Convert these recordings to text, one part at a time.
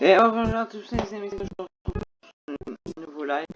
Et au revoir à tous les amis, aujourd'hui, pour un nouveau live.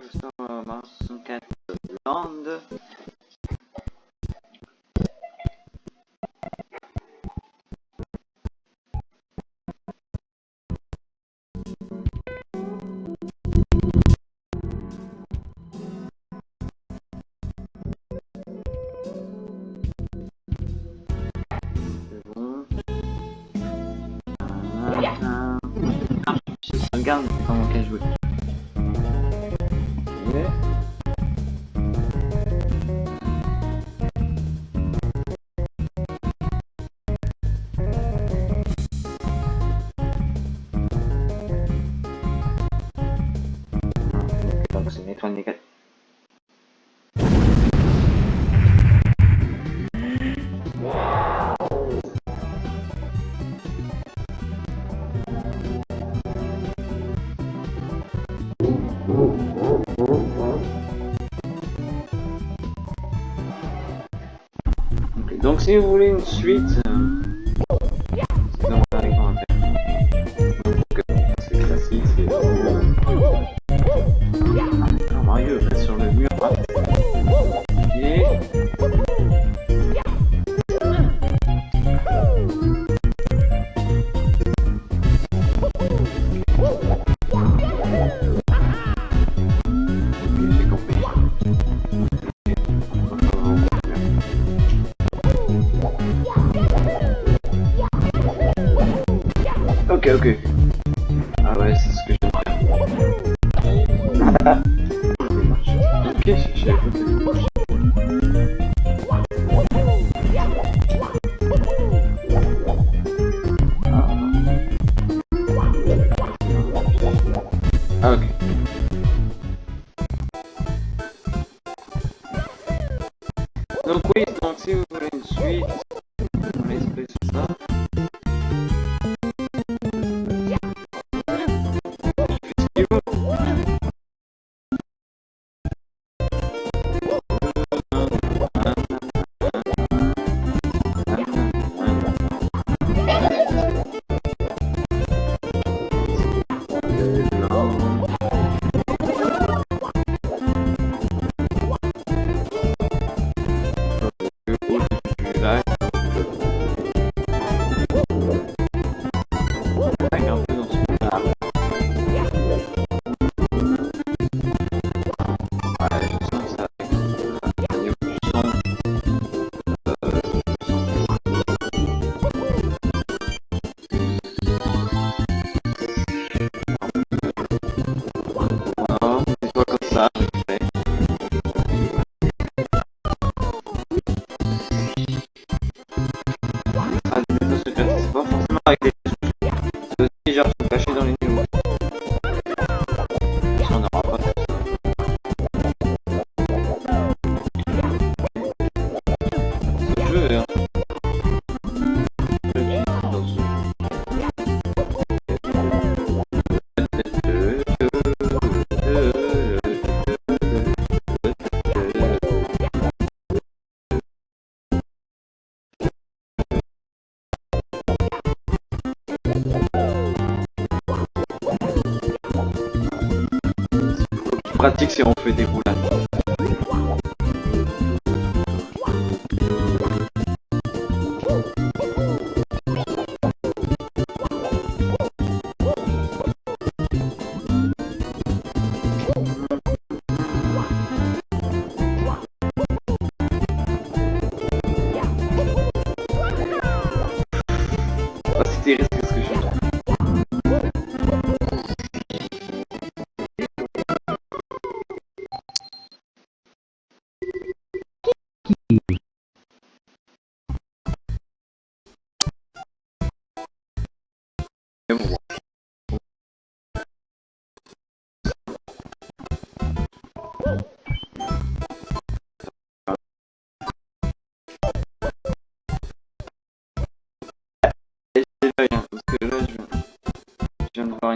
si vous voulez une suite pratique, c'est on fait des boulettes.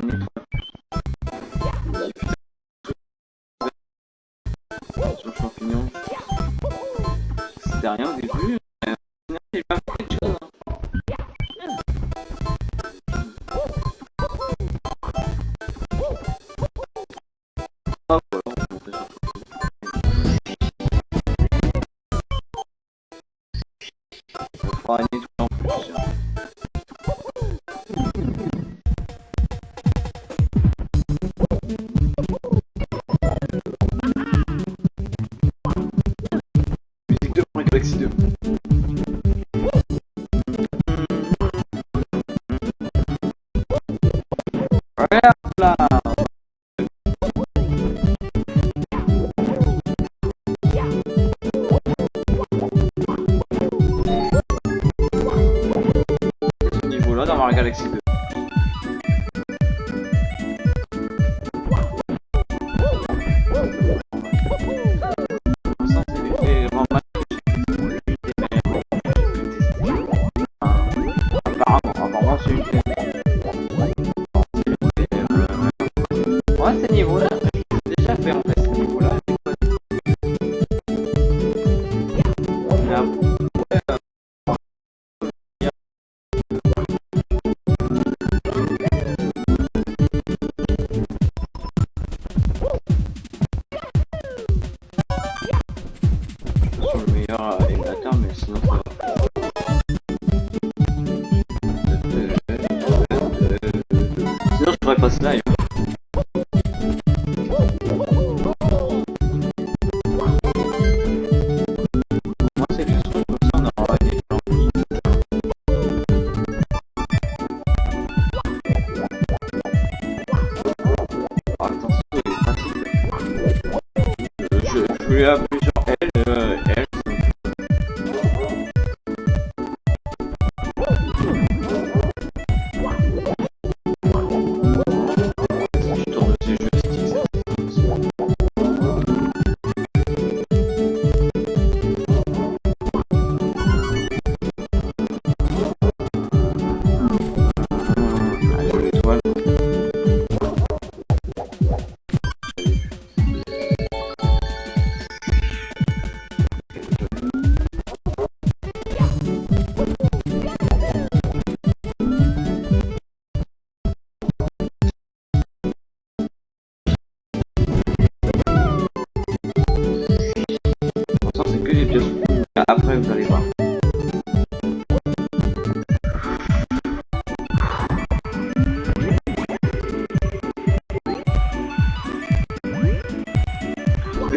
going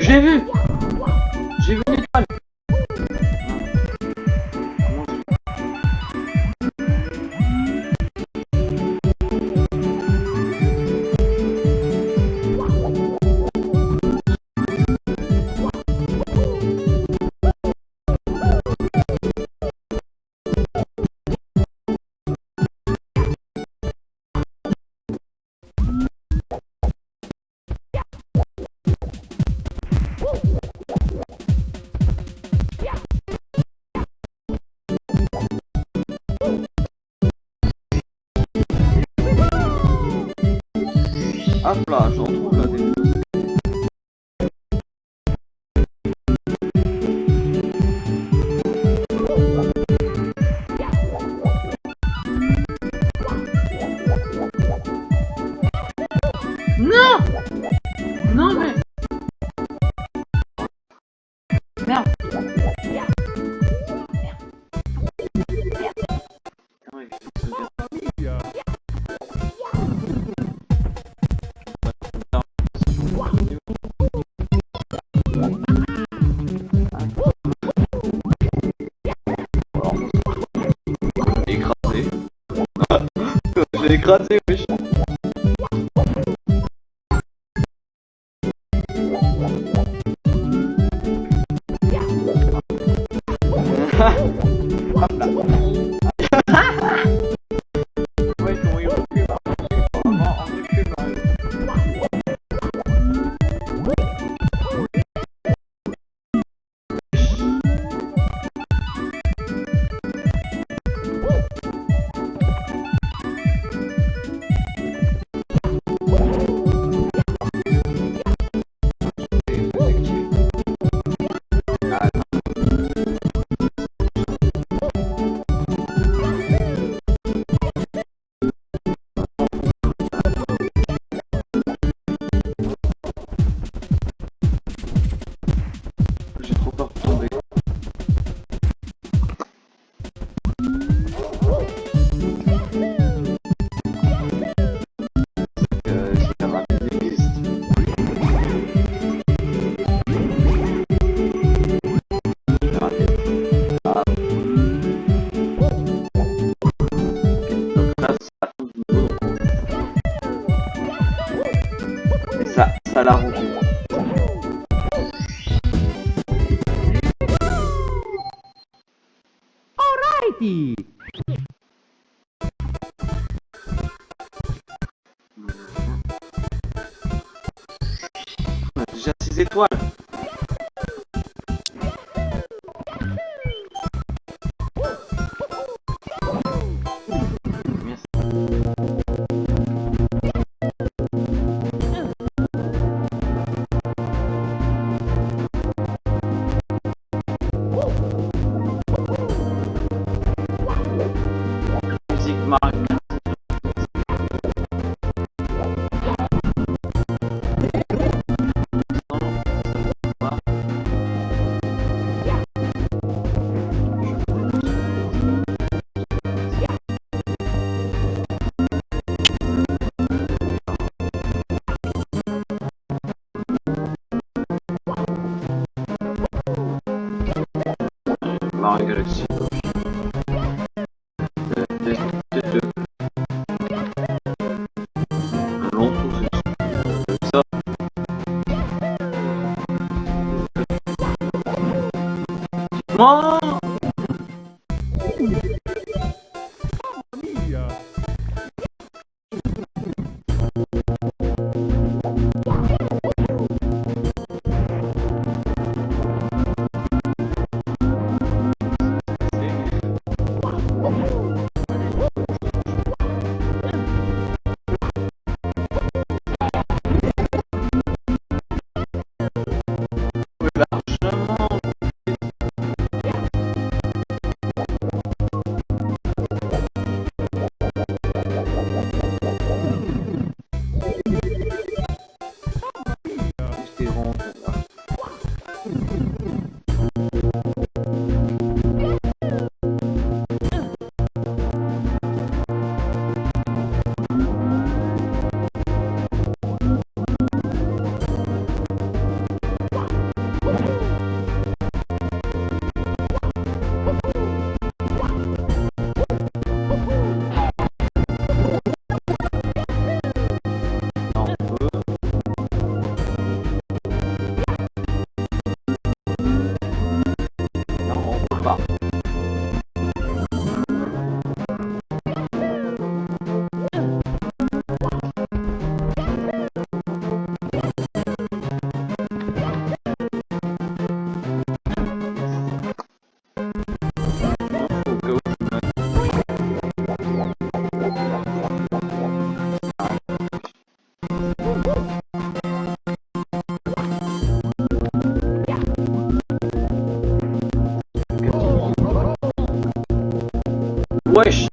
Ödevi. Hop là, j'en trouve retrouve la will gerade ewig. Ha!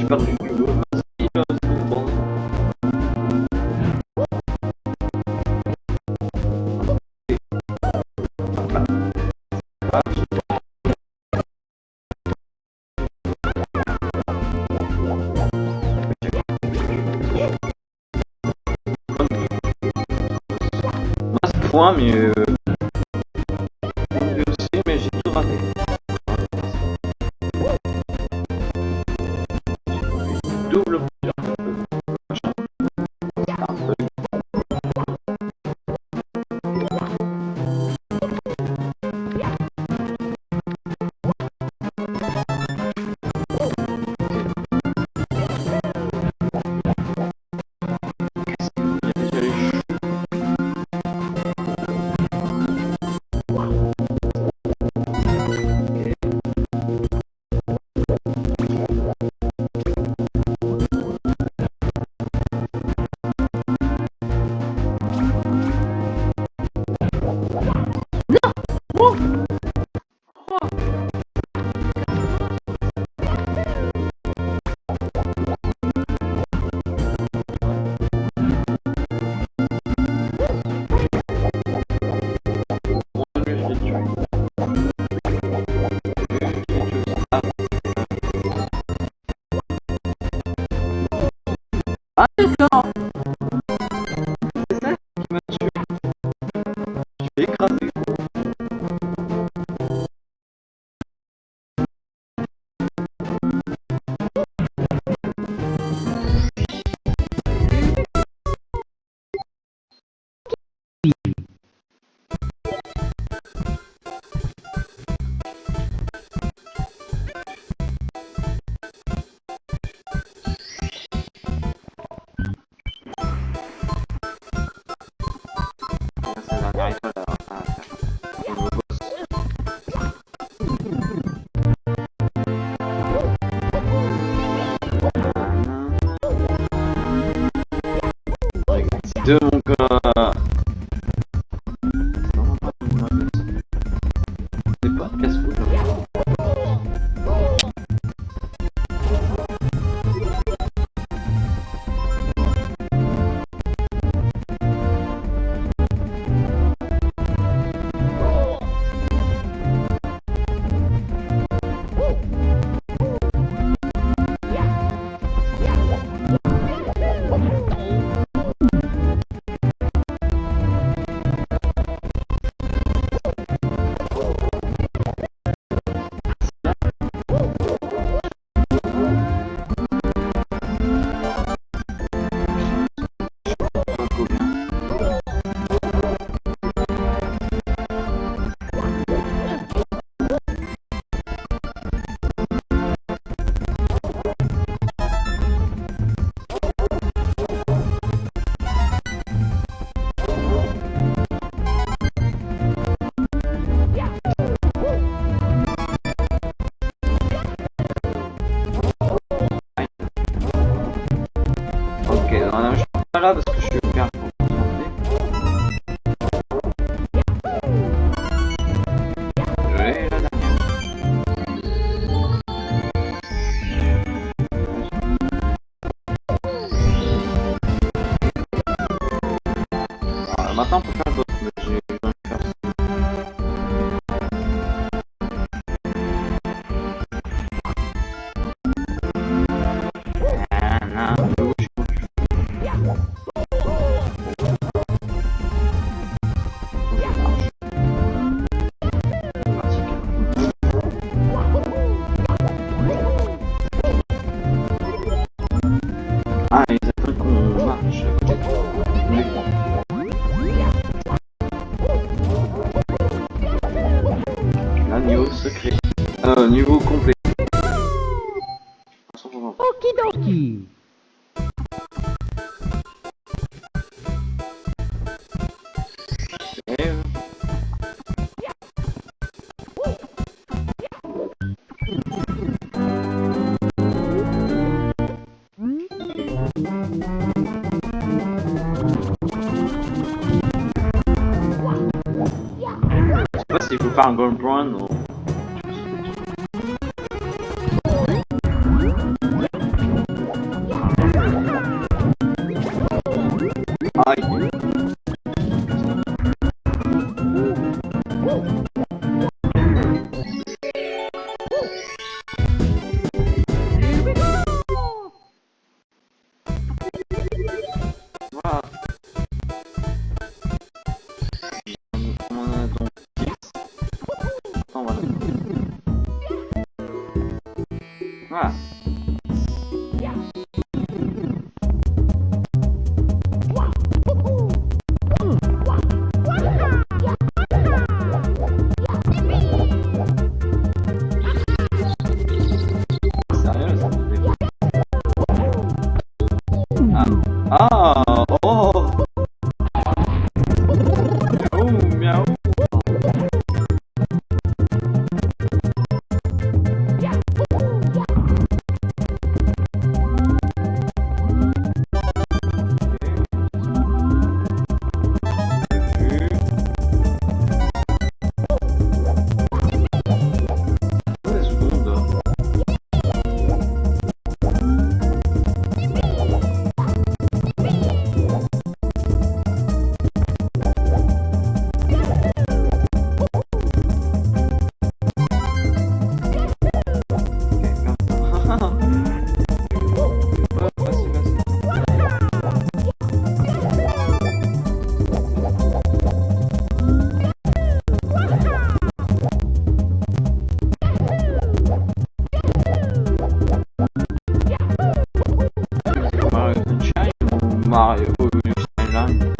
vas point, mais... Euh... Mais j'ai tout raté. I'm going to Mario Sunshine La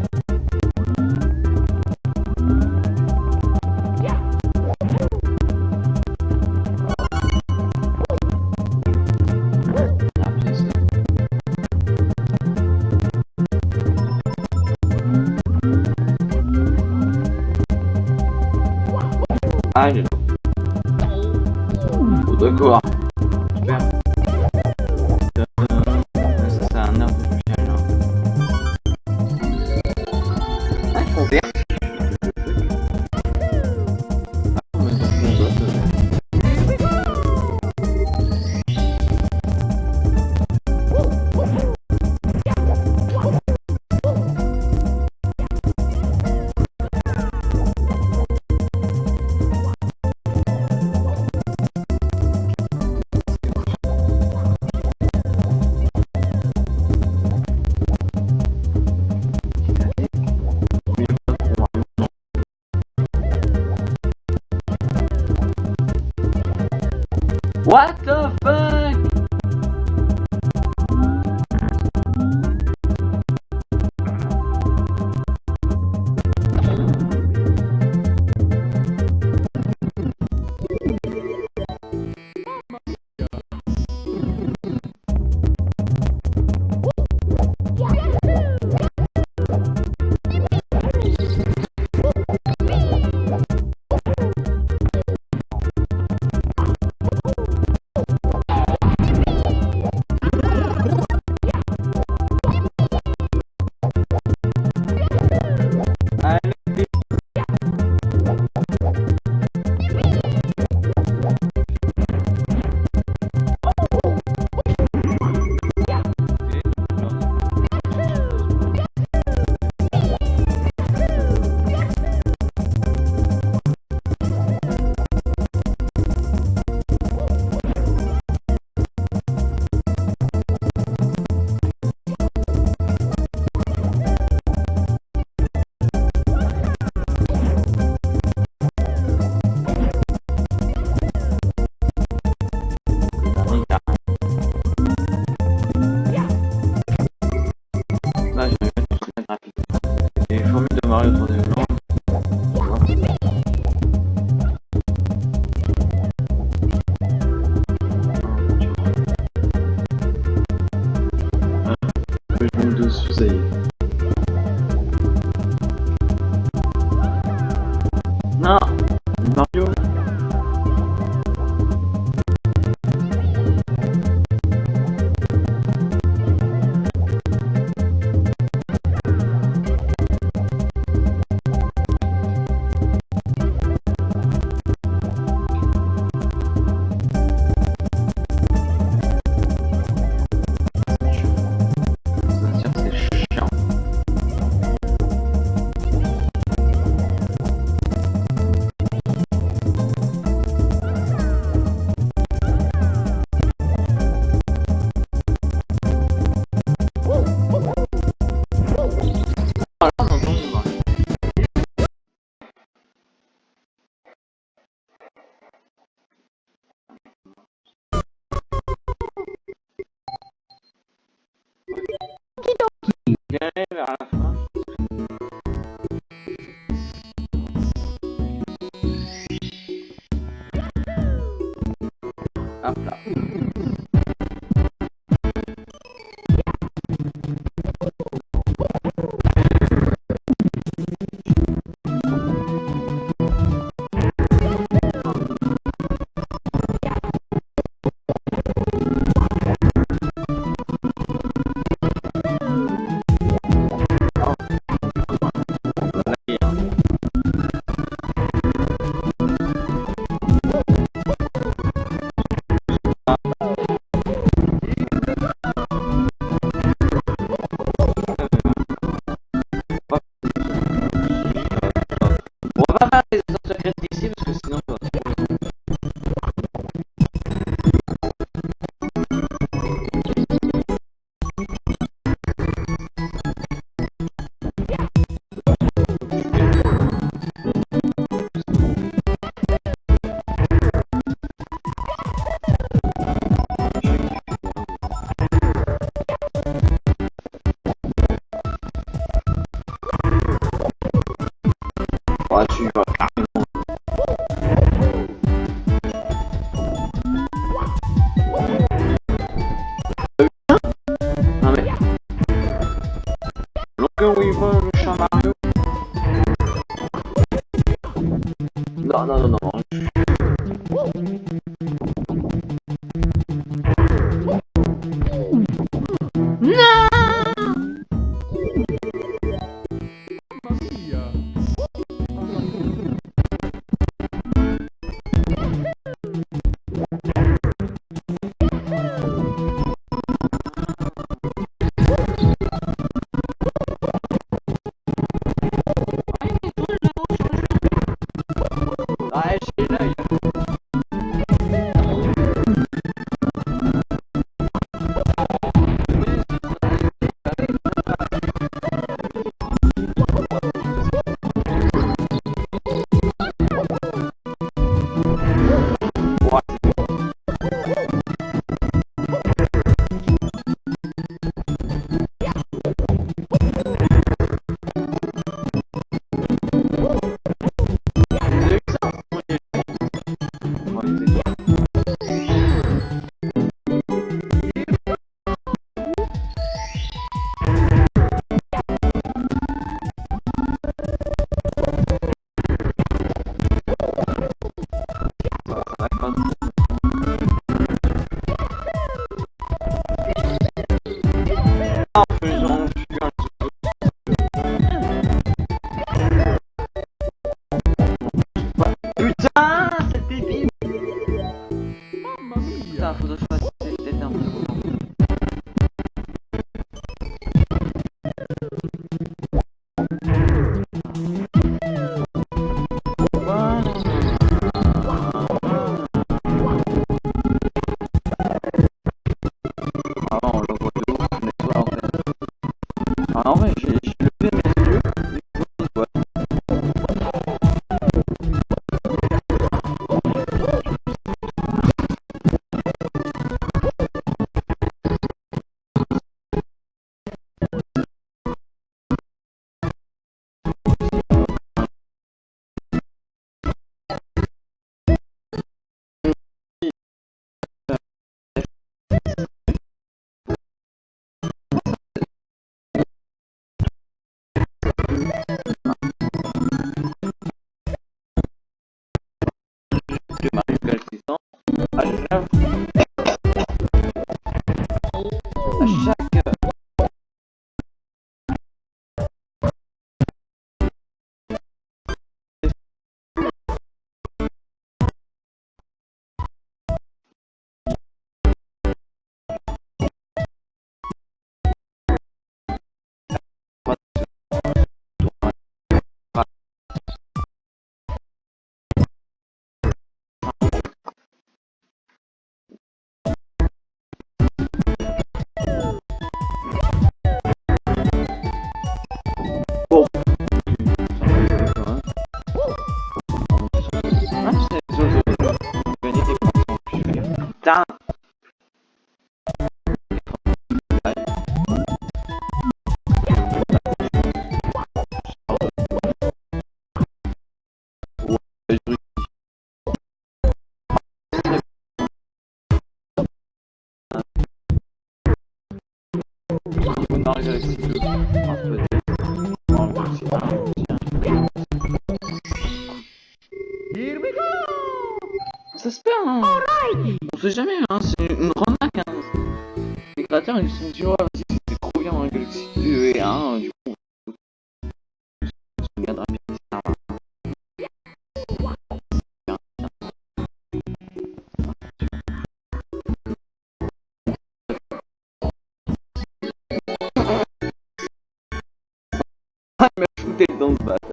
I enough Here we go Ça se perd, hein On sait jamais, hein, c'est une grande hein. Les créateurs, ils sont, tu vois, Então tá.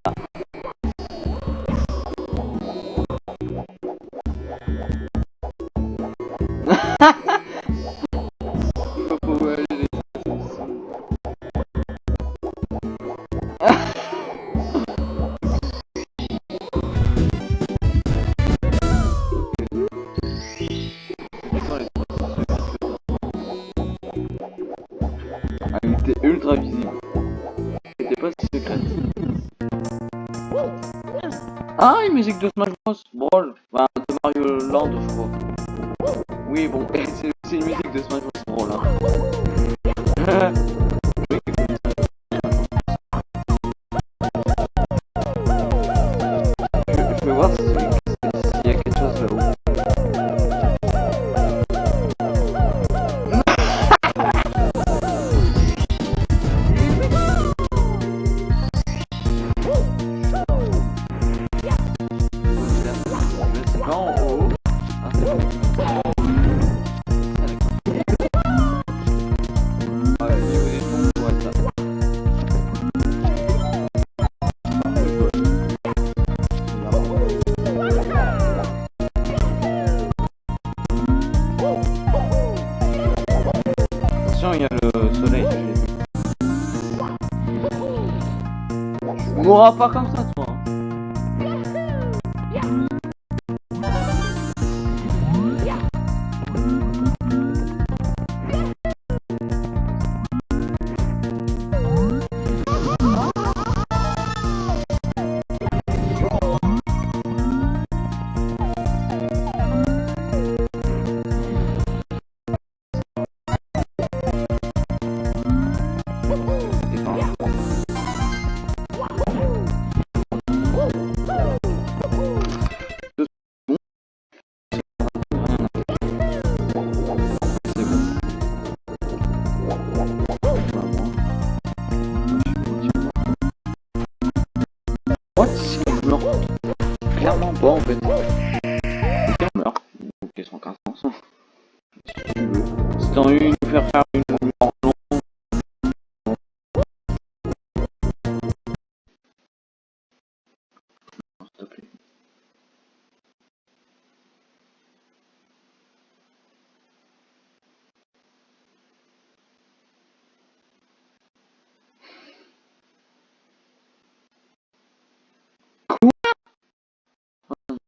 de Smash Bros. Brawl, enfin, de Mario Land, je crois. Oui, bon, c'est On mourra pas comme ça.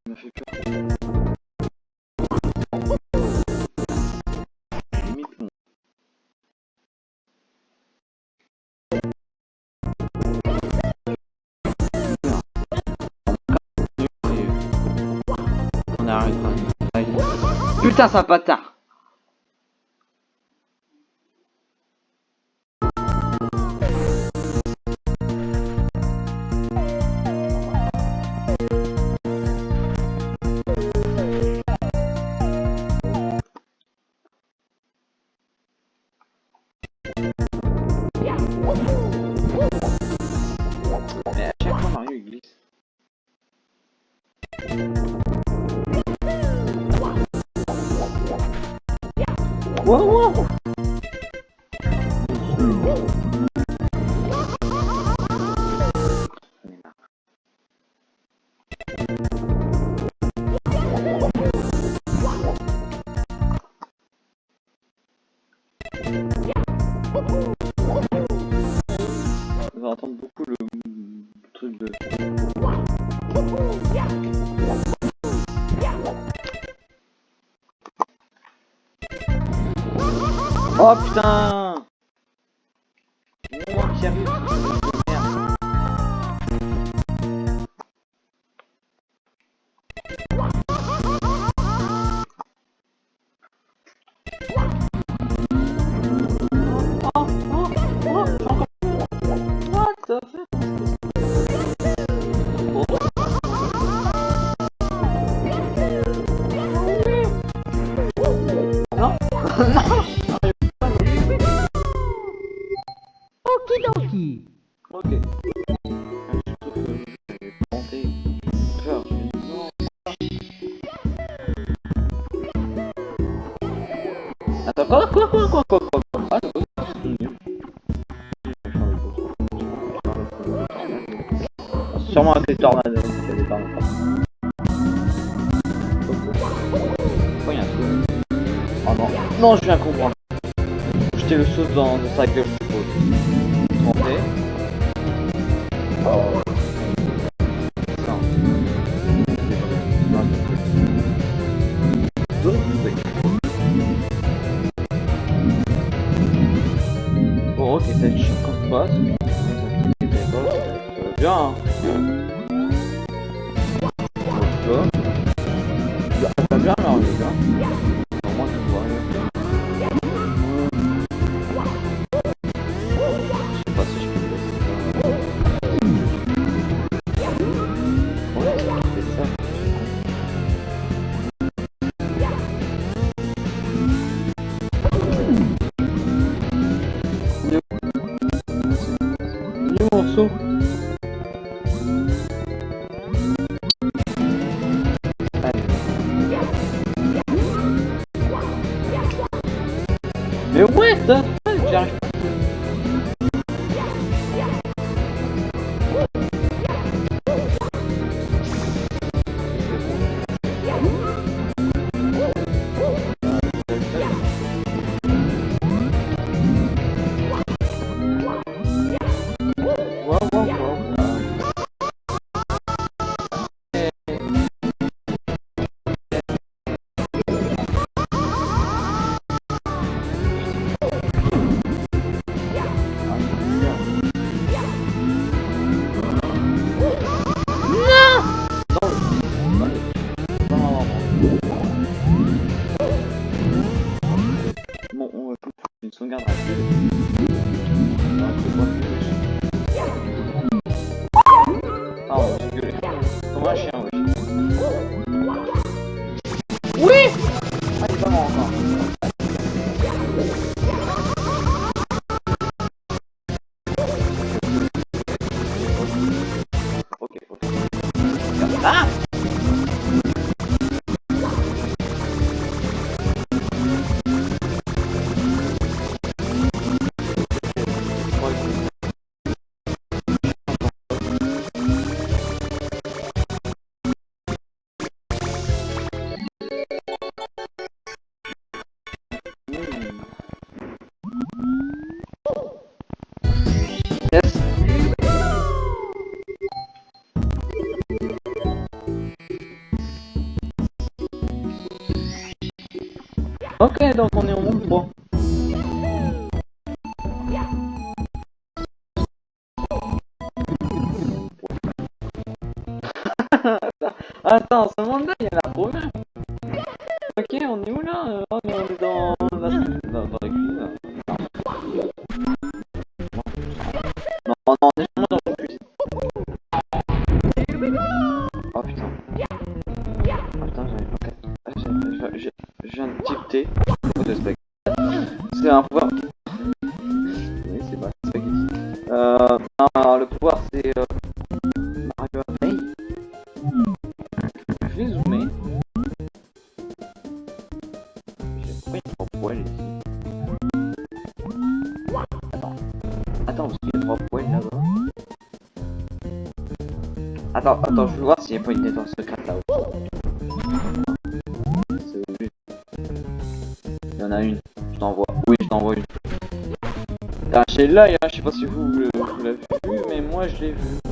me fait Putain, ça bâtard. uau, uau. Oh putain. Ok. Attends, quoi, quoi, quoi, quoi, quoi, quoi, Sûrement avec les tornades. Pourquoi y a un Oh non, non, je viens comprendre. Jeter le saut dans, dans sa gueule. Ok, dopo ne ho un po'. pas une secrète là-haut. Il y en a une. Je t'envoie. Oui, je t'envoie une. T'as lâché l'œil, hein. je sais pas si vous l'avez vu, mais moi je l'ai vu.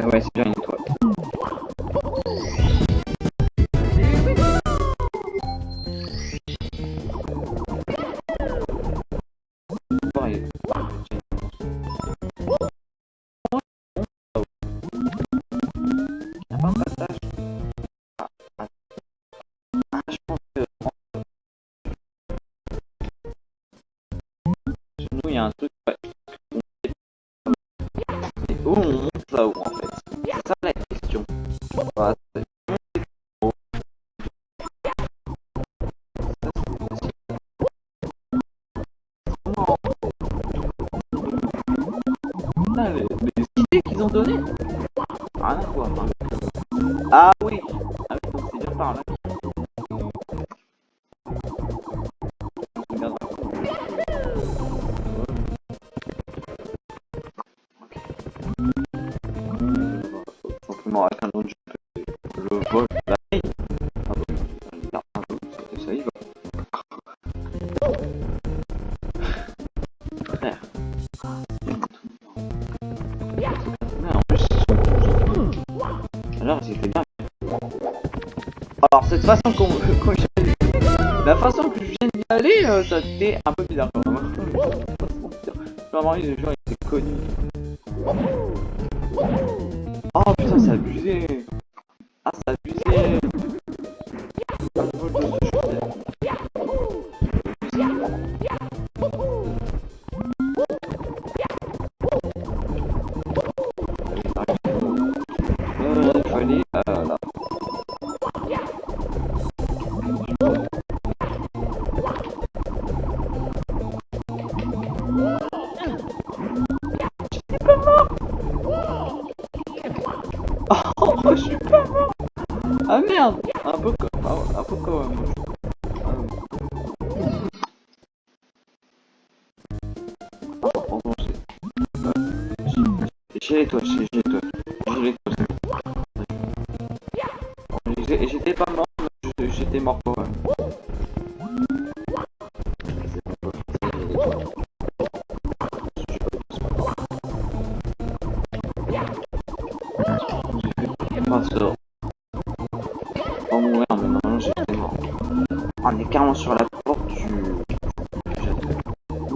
ouais, ouais, c'est Bon, là. Alors, c'était bien. Alors, cette façon qu'on qu la façon que je viens d'y aller, euh, ça c'était un peu bizarre quand même. Vraiment, les gens étaient connus.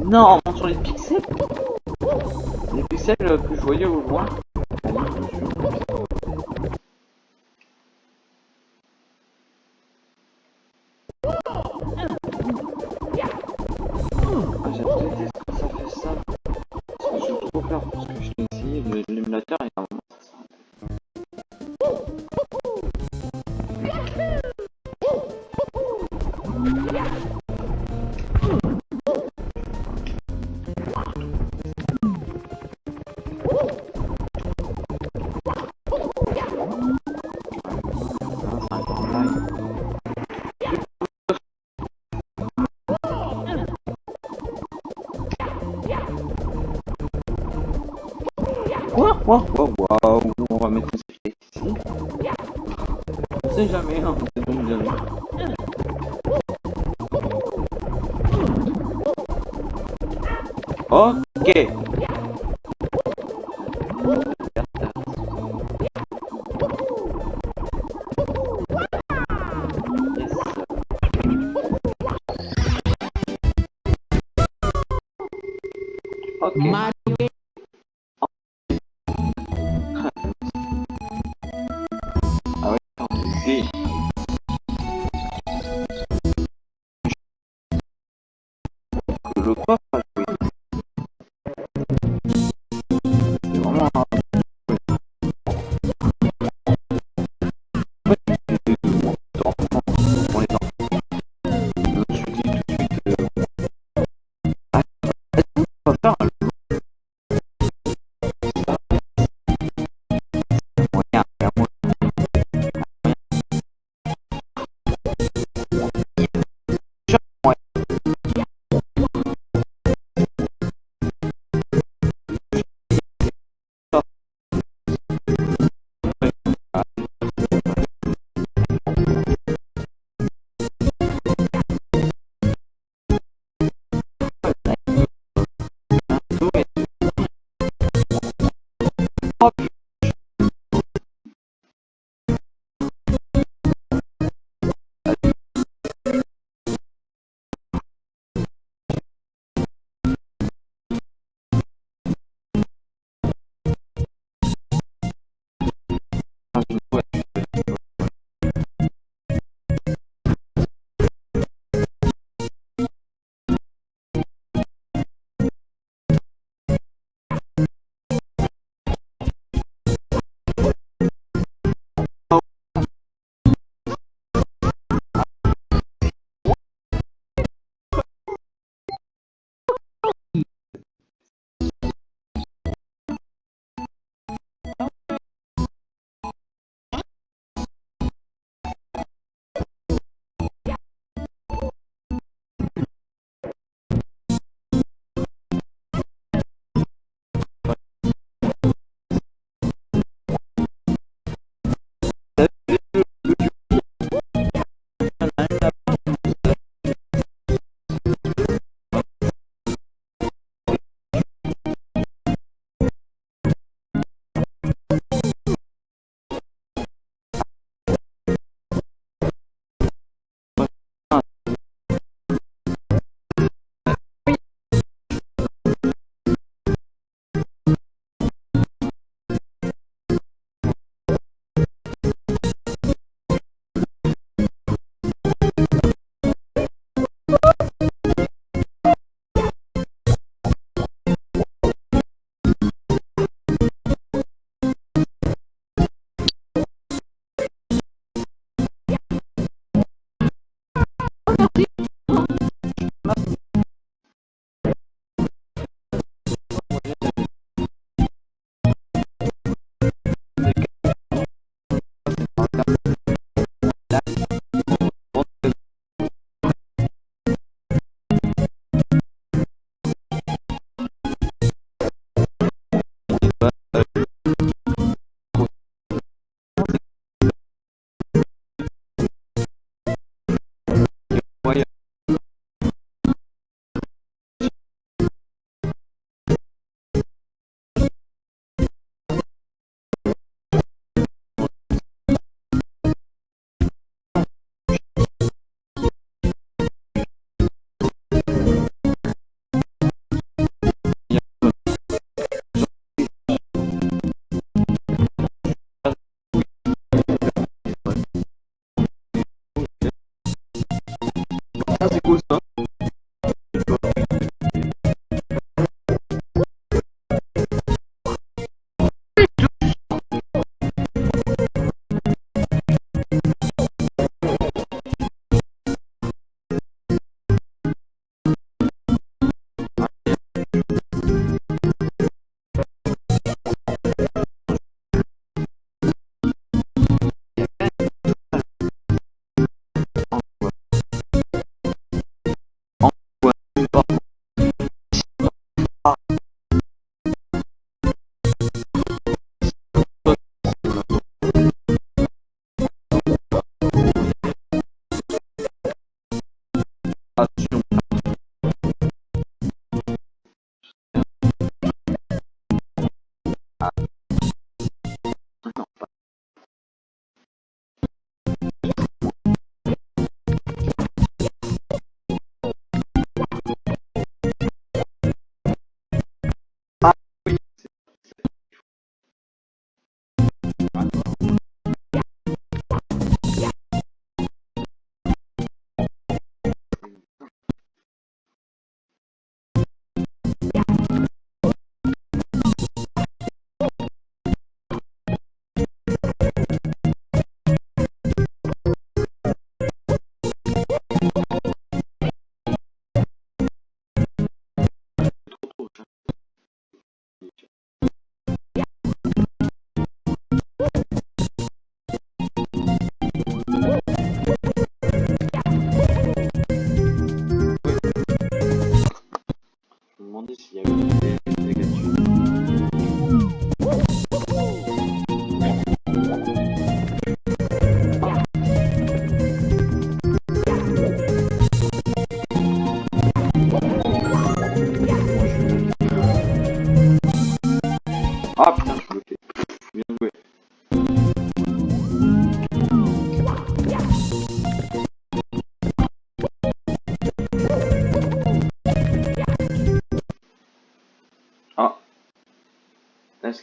Non, on sur les pixels. Les pixels euh, plus joyeux au moins.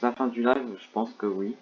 la fin du live, je pense que oui.